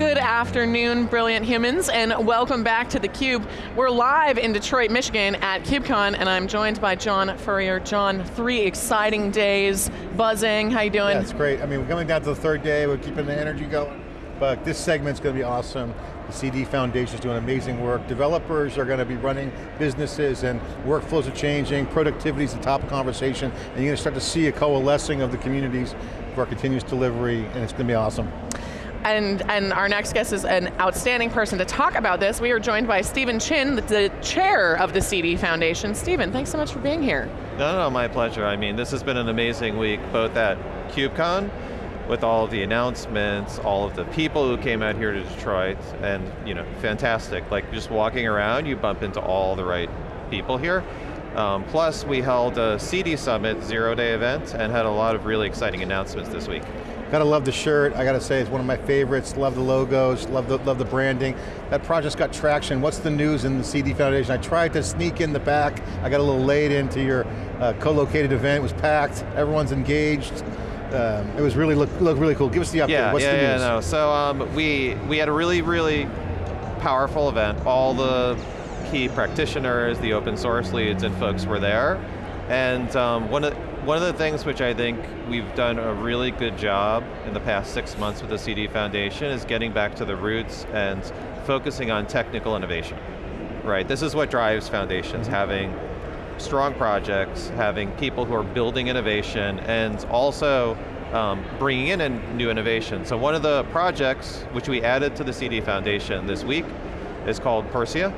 Good afternoon, brilliant humans, and welcome back to theCUBE. We're live in Detroit, Michigan at KubeCon, and I'm joined by John Furrier. John, three exciting days, buzzing, how you doing? It's great. I mean, we're coming down to the third day, we're keeping the energy going, but this segment's going to be awesome. The CD Foundation is doing amazing work. Developers are going to be running businesses and workflows are changing, productivity is the top conversation, and you're going to start to see a coalescing of the communities for continuous delivery, and it's going to be awesome. And, and our next guest is an outstanding person to talk about this. We are joined by Stephen Chin, the chair of the CD Foundation. Stephen, thanks so much for being here. No, no, my pleasure. I mean, this has been an amazing week, both at KubeCon, with all of the announcements, all of the people who came out here to Detroit, and you know, fantastic. Like just walking around, you bump into all the right people here. Um, plus, we held a CD Summit zero-day event and had a lot of really exciting announcements this week. Gotta love the shirt, I got to say it's one of my favorites, love the logos, love the, love the branding. That project's got traction, what's the news in the CD Foundation? I tried to sneak in the back, I got a little late into your uh, co-located event, it was packed, everyone's engaged. Um, it was really, look, look really cool. Give us the update, yeah, what's yeah, the news? Yeah, no, so um, we, we had a really, really powerful event. All the key practitioners, the open source leads and folks were there. And um, one, of, one of the things which I think we've done a really good job in the past six months with the CD Foundation is getting back to the roots and focusing on technical innovation. Right, this is what drives foundations, having strong projects, having people who are building innovation, and also um, bringing in a new innovation. So one of the projects which we added to the CD Foundation this week is called Pyrsia.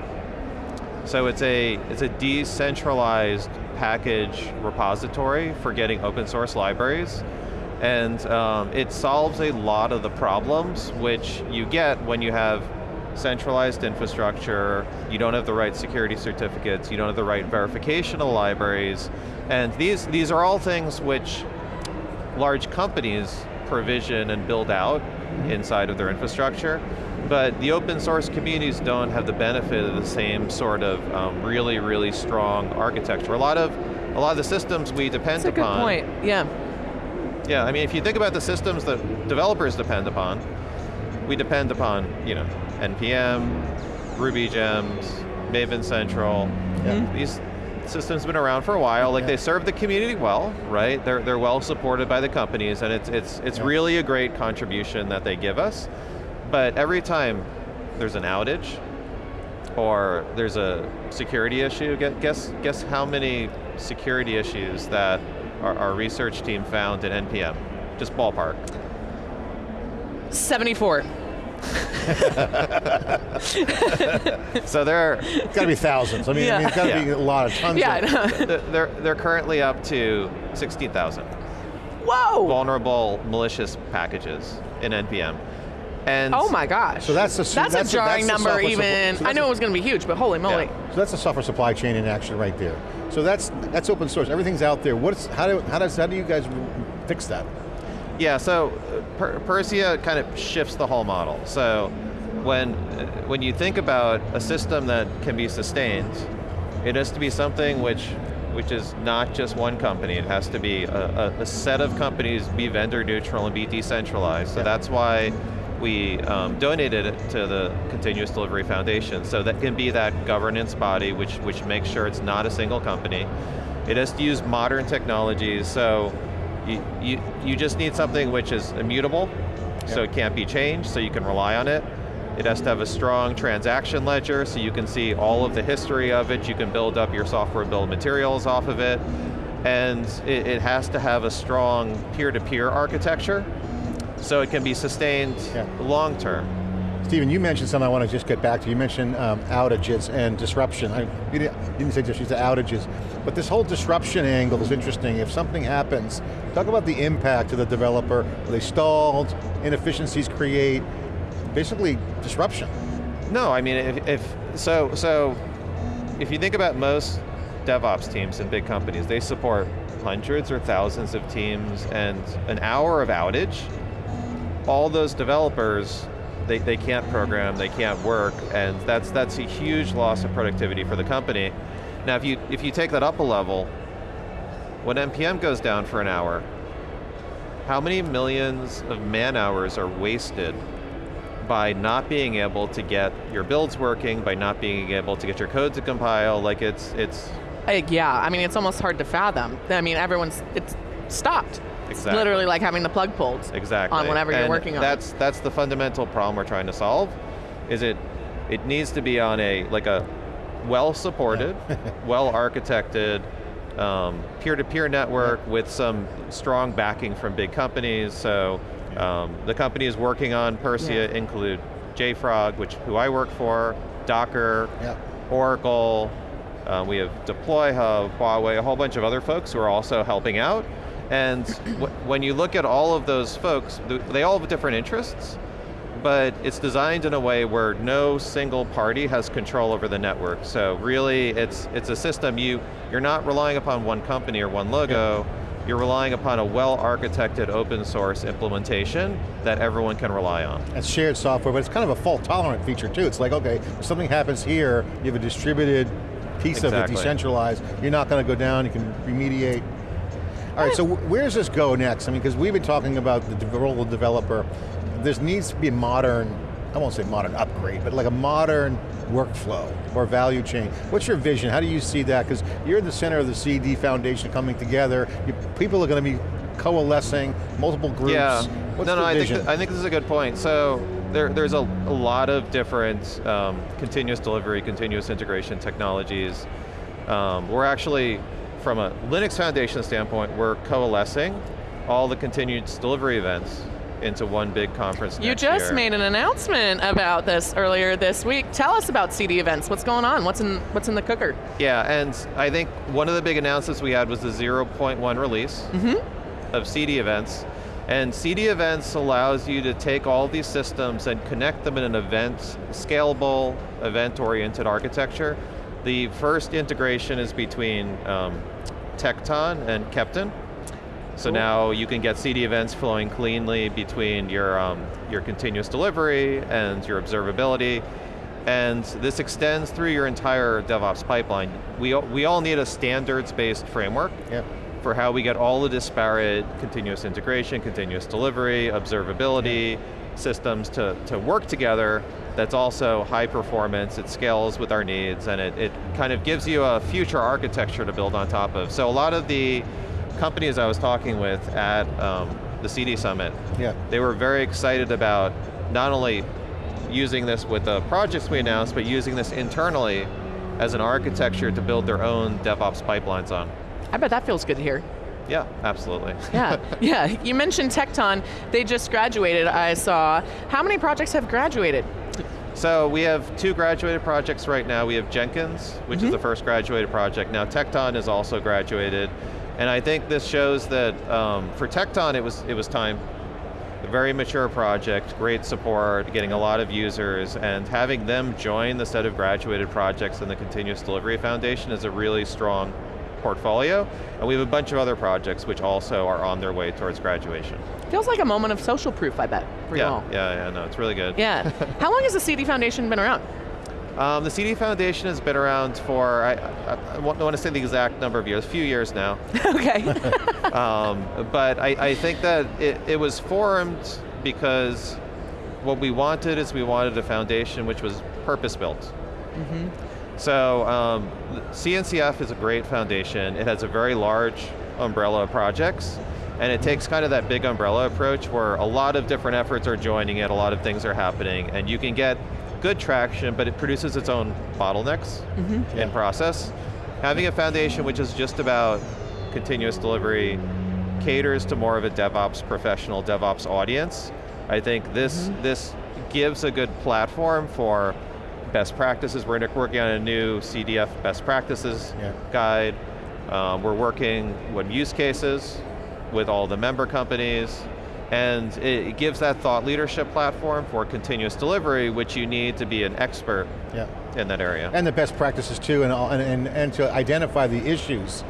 So it's a, it's a decentralized package repository for getting open source libraries. And um, it solves a lot of the problems which you get when you have centralized infrastructure, you don't have the right security certificates, you don't have the right verification of libraries, and these, these are all things which large companies provision and build out inside of their infrastructure, but the open source communities don't have the benefit of the same sort of um, really, really strong architecture. A lot of, a lot of the systems we depend That's upon. That's a good point, yeah. Yeah, I mean, if you think about the systems that developers depend upon, we depend upon, you know, NPM, Ruby Gems, Maven Central. Yeah. These systems have been around for a while. Like yeah. they serve the community well, right? They're, they're well supported by the companies and it's, it's, it's yeah. really a great contribution that they give us. But every time there's an outage or there's a security issue, guess, guess how many security issues that our, our research team found in NPM? Just ballpark. 74. so there It's got to be thousands. I mean, Yeah. I mean it's got to Yeah. be a lot of tons Yeah, of I know. they're, they're currently up to 16,000 Whoa! vulnerable malicious packages in NPM. And Oh my gosh. So that's the- that's, that's a the- jarring that's number even, so I that's know a- it was going to be huge, but holy moly. Yeah. So that's the software supply chain in action right there. So that's that's open source. Everything's out there. What's how do how does how do you guys fix that? Yeah, so uh, per Pyrsia kind of shifts the whole model. So when, uh, when you think about a system that can be sustained, it has to be something which, which is not just one company. It has to be a, a, a set of companies, be vendor neutral and be decentralized. So Yeah. that's why we um, donated it to the Continuous Delivery Foundation. So that can be that governance body which, which makes sure it's not a single company. It has to use modern technologies, so you, you, you just need something which is immutable, so it can't be changed, so you can rely on it. It has to have a strong transaction ledger, so you can see all of the history of it, you can build up your software build materials off of it, and it, it has to have a strong peer-to-peer architecture, so it can be sustained Yeah. long term. Stephen, you mentioned something I want to just get back to. You mentioned um, outages and disruption. I, you, didn't, say just you said outages, but this whole disruption angle is interesting. If something happens, talk about the impact to the developer. Are they stalled? Inefficiencies create, basically disruption. No, I mean, if, if so, so if you think about most DevOps teams in big companies, they support hundreds or thousands of teams and an hour of outage, all those developers, they, they can't program, they can't work, and that's, that's a huge loss of productivity for the company. Now if you, if you take that up a level, when NPM goes down for an hour, how many millions of man hours are wasted by not being able to get your builds working, by not being able to get your code to compile, like it's, it's yeah, I mean, it's almost hard to fathom. I mean, everyone's, it's stopped. It's literally like having the plug pulled exactly on whatever you're And working on. That's that's the fundamental problem we're trying to solve. Is it it needs to be on a like a well supported, well architected, um, peer-to-peer network with some strong backing from big companies. So um, the companies working on Pyrsia Yeah. include JFrog, which who I work for, Docker, Yeah. Oracle, uh, we have DeployHub, Huawei, a whole bunch of other folks who are also helping out. And wh- when you look at all of those folks, they all have different interests, but it's designed in a way where no single party has control over the network. So really, it's it's a system you you're not relying upon one company or one logo. You're relying upon a well-architected open source implementation that everyone can rely on. It's shared software, but it's kind of a fault tolerant feature too. It's like, okay, if something happens here, you have a distributed piece of it, decentralized. You're not going to go down, you can remediate. All right, so where does this go next? I mean, because we've been talking about the role of the developer. There needs to be a modern, I won't say modern upgrade, but like a modern workflow or value chain. What's your vision? How do you see that? Because you're in the center of the CD Foundation coming together. You, people are going to be coalescing, multiple groups. Yeah. What's no, no, I think, th- I think this is a good point. So there, there's a, a lot of different um, continuous delivery, continuous integration technologies. Um, we're actually, from a Linux Foundation standpoint, we're coalescing all the continuous delivery events into one big conference you just year. made an announcement about this earlier this week. Tell us about CD events. What's going on? What's in what's in the cooker? Yeah, and I think one of the big announcements we had was the 0.1 release of CD events. And CD events allows you to take all these systems and connect them in an event, scalable, event-oriented architecture. The first integration is between um, Tekton and Keptn. So Cool. now you can get CD events flowing cleanly between your, um, your continuous delivery and your observability. And this extends through your entire DevOps pipeline. We, all- we all need a standards-based framework Yep. for how we get all the disparate continuous integration, continuous delivery, observability systems to, to work together that's also high performance, it scales with our needs, and it, it kind of gives you a future architecture to build on top of. So a lot of the companies I was talking with at um, the CD Summit, Yeah. they were very excited about not only using this with the projects we announced, but using this internally as an architecture to build their own DevOps pipelines on. I bet that feels good to hear. Yeah, absolutely. Yeah, yeah. You mentioned Tekton. They just graduated, I saw. How many projects have graduated? So we have two graduated projects right now. We have Jenkins, which is the first graduated project. Now Tekton is also graduated. And I think this shows that um, for Tekton it was, it was time. A very mature project, great support, getting a lot of users, and having them join the set of graduated projects in the Continuous Delivery Foundation is a really strong portfolio. And we have a bunch of other projects which also are on their way towards graduation. Feels like a moment of social proof, I bet, for you yeah, all. yeah, yeah, no, it's really good. Yeah. How long has the CD Foundation been around? Um, the CD Foundation has been around for, I, I, I don't want to say the exact number of years, a few years now. okay. um, but I, I think that it, it was formed because what we wanted is we wanted a foundation which was purpose-built. So um, CNCF is a great foundation. It has a very large umbrella of projects, and it takes kind of that big umbrella approach where a lot of different efforts are joining it, a lot of things are happening, and you can get good traction, but it produces its own bottlenecks in process. Having a foundation which is just about continuous delivery caters to more of a DevOps professional, DevOps audience. I think this, this gives a good platform for best practices. We're working on a new CDF best practices Yeah. guide. Um, we're working with use cases with all the member companies, and it, it gives that thought leadership platform for continuous delivery, which you need to be an expert Yeah. in that area. And the best practices too, and, and, and, and to identify the issues.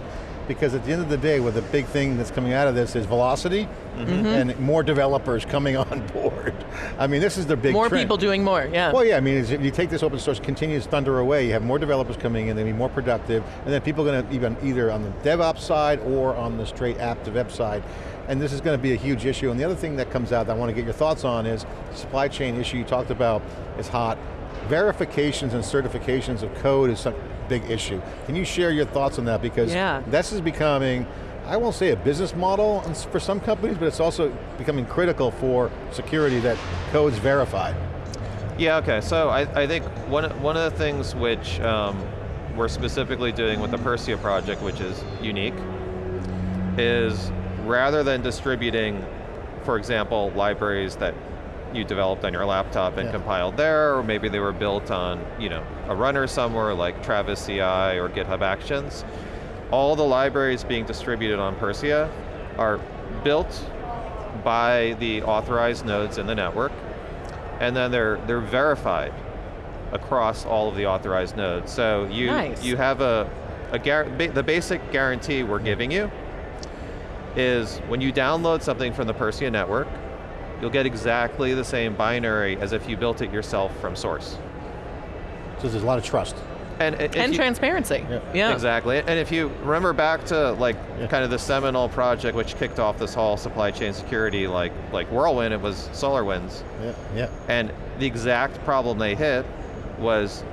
Because at the end of the day, what the big thing that's coming out of this is velocity Mm-hmm. and more developers coming on board. I mean, this is the big More trend. people doing more, yeah. Well, yeah, I mean, if you take this open source continuous thunder away, you have more developers coming in, They'll be more productive, and then people are going to even either on the DevOps side or on the straight app to web side. And this is going to be a huge issue. And the other thing that comes out that I want to get your thoughts on is supply chain issue you talked about is hot. Verifications and certifications of code is a big issue. Can you share your thoughts on that? Because Yeah. this is becoming, I won't say a business model for some companies, but it's also becoming critical for security that code's verified. Yeah, okay, so I, I think one, one of the things which um, we're specifically doing with the Pyrsia project, which is unique, is rather than distributing, for example, libraries that you developed on your laptop and Yeah. compiled there, or maybe they were built on you know, a runner somewhere like Travis CI or GitHub Actions, all the libraries being distributed on Pyrsia are built by the authorized nodes in the network, and then they're, they're verified across all of the authorized nodes. So you, Nice. you have a, a the basic guarantee we're giving you is when you download something from the Pyrsia network, you'll get exactly the same binary as if you built it yourself from source. So there's a lot of trust. And, if and you- transparency, Yeah. yeah. Exactly, and if you remember back to like Yeah. kind of the seminal project which kicked off this whole supply chain security, like like Whirlwind, it was SolarWinds, Yeah, yeah. and the exact problem they hit was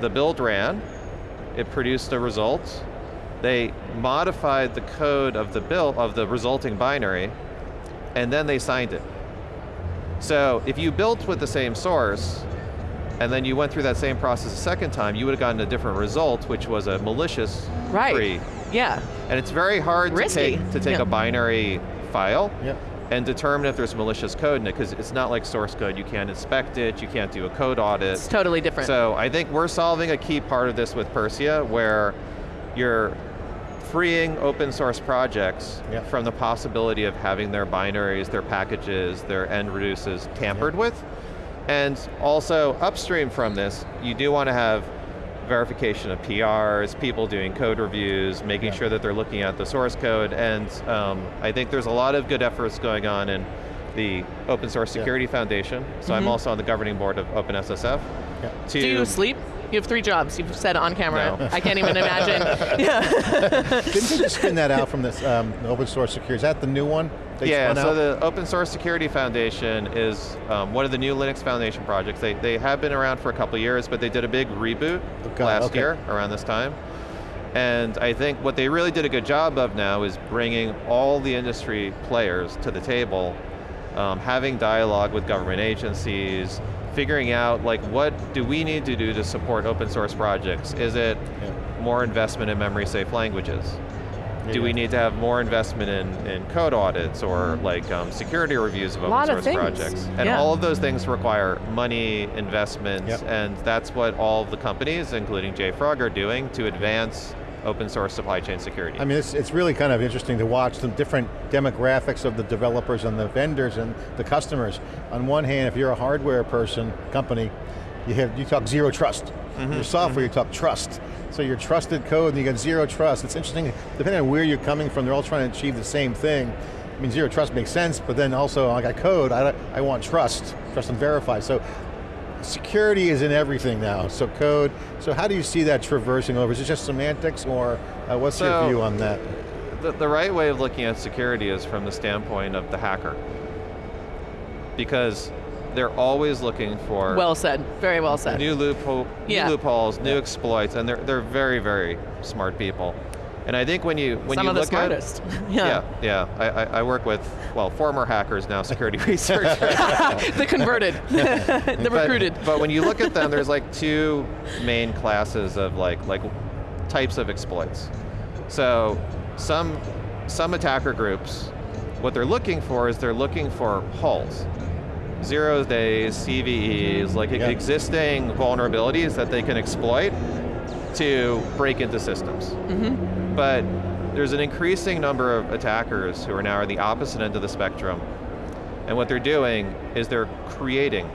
the build ran, it produced a result, they modified the code of the build of the resulting binary, and then they signed it. So if you built with the same source, and then you went through that same process a second time, you would have gotten a different result, which was a malicious Right. free. Yeah. And it's very hard to Risky. take, to take Yeah. a binary file Yeah. and determine if there's malicious code in it, because it's not like source code. You can't inspect it, you can't do a code audit. It's totally different. So I think we're solving a key part of this with Pyrsia, where you're freeing open source projects Yeah. from the possibility of having their binaries, their packages, their end reduces tampered Yeah. with. And also upstream from this, you do want to have verification of PRs, people doing code reviews, making Yeah. sure that they're looking at the source code, and um, I think there's a lot of good efforts going on in the Open Source Yeah. Security Foundation. So I'm Mhm. also on the governing board of OpenSSF. Yeah. Do you sleep? You have three jobs. You've said on camera. No. I can't even imagine. yeah. Didn't they just spin that out from this um, open source security? Is that the new one? Yeah, so out? the Open Source Security Foundation is um, one of the new Linux Foundation projects. They, they have been around for a couple years, but they did a big reboot Okay, last okay. year around this time. And I think what they really did a good job of now is bringing all the industry players to the table, um, having dialogue with government agencies, figuring out like what do we need to do to support open source projects? Is it Yeah. more investment in memory safe languages? do we need to have more investment in, in code audits or like um, security reviews of open Lot of source projects? And yeah. all of those things require money, investment, Yep. and that's what all of the companies, including JFrog, are doing to advance open source supply chain security. I mean, it's, it's really kind of interesting to watch the different demographics of the developers and the vendors and the customers. On one hand, if you're a hardware person, company, you have you talk zero trust. Mm-hmm, Your software, you talk trust. So your trusted code, and you get zero trust. It's interesting, depending on where you're coming from, they're all trying to achieve the same thing. I mean, zero trust makes sense, but then also, I got code, I, I want trust, trust and verify. So security is in everything now, so code. So how do you see that traversing over? Is it just semantics, or uh, what's your view on that? the, the right way of looking at security is from the standpoint of the hacker. Because they're always looking for Well said. Very well said. new, loophole, Yeah. new loopholes, new Yeah. exploits, and they're, they're very, very smart people. And I think when you when Some you look smartest. at yeah. yeah, yeah, I, I, I work with well former hackers now security researchers. the converted. the But- recruited. But, when you look at them, there's like two main classes of like like types of exploits. So some some attacker groups, what they're looking for is they're looking for holes. Zero days, CVEs, like Yeah. existing vulnerabilities that they can exploit to break into systems. Mm-hmm. But there's an increasing number of attackers who are now at the opposite end of the spectrum. And what they're doing is they're creating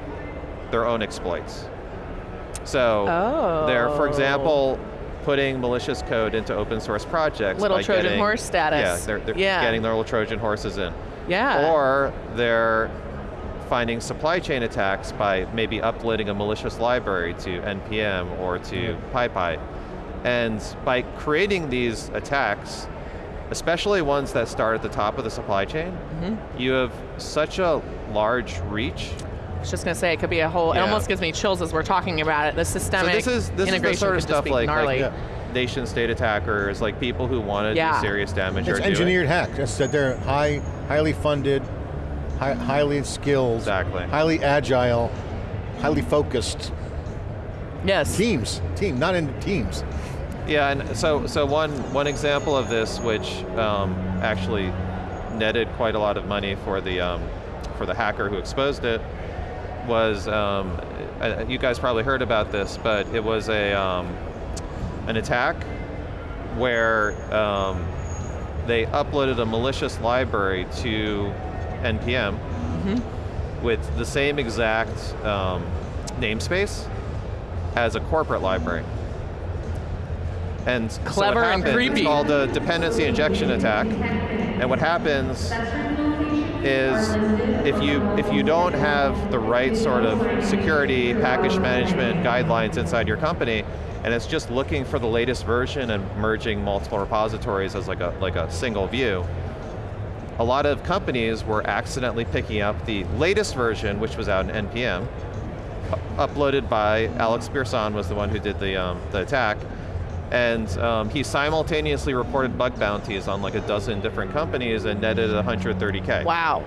their own exploits. So Oh. they're, for example, oh. putting malicious code into open source projects. Little Trojan getting- horse status. Yeah, they're, they're Yeah. getting their little Trojan horses in. Yeah. Or they're finding supply chain attacks by maybe uploading a malicious library to NPM or to PyPI. And by creating these attacks, especially ones that start at the top of the supply chain, Mm-hmm. you have such a large reach. I was just going to say, it could be a whole, it almost gives me chills as we're talking about it. The So systemic this is this is integration the sort of could just stuff be like, gnarly. like nation state attackers, like people who want to Yeah. do serious damage It's are doing. engineered hack. It's that they're high, highly funded, high, highly skilled, Exactly. highly agile, highly focused yes. teams. Team, not in teams. Yeah, and so so one one example of this, which um, actually netted quite a lot of money for the um, for the hacker who exposed it, was um, you guys probably heard about this, but it was a um, an attack where um, they uploaded a malicious library to npm with the same exact um, namespace as a corporate library. And so Clever and happens- creepy. It's called a dependency injection attack. And what happens is if you if you don't have the right sort of security package management guidelines inside your company, and it's just looking for the latest version and merging multiple repositories as like a like a single view, a lot of companies were accidentally picking up the latest version, which was out in NPM, uploaded by Alex Birsan was the one who did the, um, the attack, and um, he simultaneously reported bug bounties on like a dozen different companies and netted 130K. Wow.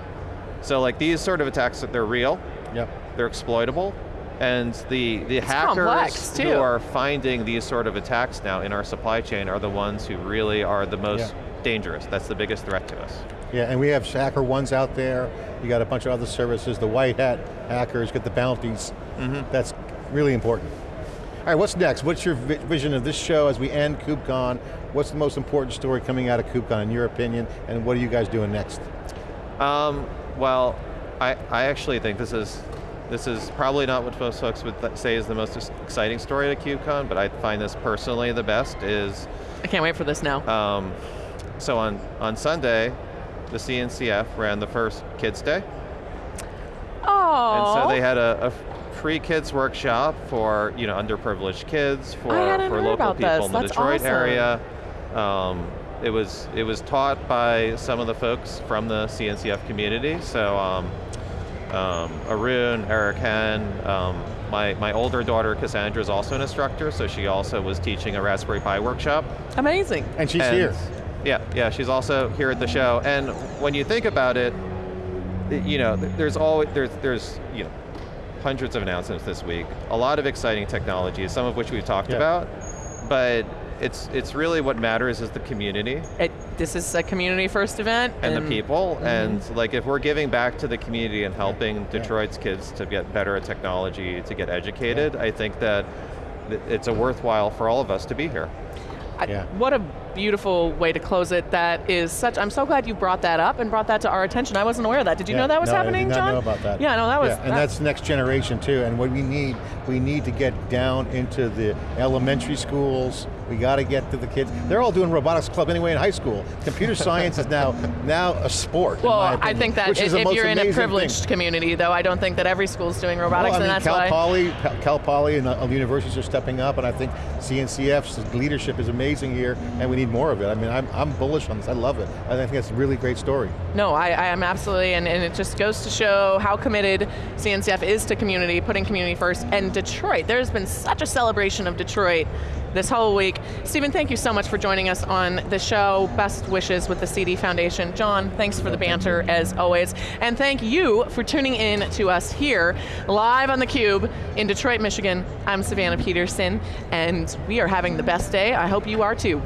So like these sort of attacks, they're real, Yep. they're exploitable, and the, the hackers too. who are finding these sort of attacks now in our supply chain are the ones who really are the most Yeah. dangerous. That's the biggest threat to us. Yeah, and we have Hacker Ones out there. You got a bunch of other services. The white hat hackers get the bounties. That's really important. All right, what's next? What's your vision of this show as we end KubeCon? What's the most important story coming out of KubeCon in your opinion? And what are you guys doing next? Um, well, I, I actually think this is this is probably not what most folks would say is the most exciting story at KubeCon, but I find this personally the best is, I can't wait for this now. um, so on, on Sunday, the CNCF ran the first Kids Day, oh. and so they had a, a free kids workshop for you know underprivileged kids, for, for local people this. in the That's Detroit awesome. area. Um, it was it was taught by some of the folks from the CNCF community. So um, um, Arun, Eric Hen, um, my my older daughter Cassandra is also an instructor, so she also was teaching a Raspberry Pi workshop. Amazing. And she's And- here. Yeah, yeah, she's also here at the show. And when you think about it, you know, there's always there's there's you know hundreds of announcements this week. A lot of exciting technologies, some of which we've talked Yeah. about, but it's it's really what matters is the community It, this is a community first event. and, the people. Mm-hmm. And like if we're giving back to the community and helping Detroit's kids to get better at technology, to get educated, I think that it's a worthwhile for all of us to be here. I- Yeah. What a beautiful way to close it. That is such. I'm so glad you brought that up and brought that to our attention. I wasn't aware of that. Did you Yeah, know that was no, happening, I did not John? know about that. Yeah, no, that was. Yeah, and that- that's next generation too. And what we need, we need to get down into the elementary schools. We got to get to the kids. They're all doing robotics club anyway in high school. Computer science is now now a sport. Well, my I think that if, if you're in a amazing thing. privileged community, though, I don't think that every school's doing robotics, Well, I mean, and that's Cal why. Poly, Cal Poly and uh, universities are stepping up, and I think CNCF's leadership is amazing here, and we need more of it. I mean, I'm, I'm bullish on this. I love it. I think it's a really great story. No, I, I am absolutely, and, and it just goes to show how committed CNCF is to community, putting community first. And Detroit, there's been such a celebration of Detroit this whole week. Stephen, thank you so much for joining us on the show. Best wishes with the CD Foundation. John, thanks for the banter as always. And thank you for tuning in to us here, live on theCUBE in Detroit, Michigan. I'm Savannah Peterson, and we are having the best day. I hope you are too.